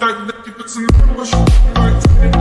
Тогда тебе цена больше не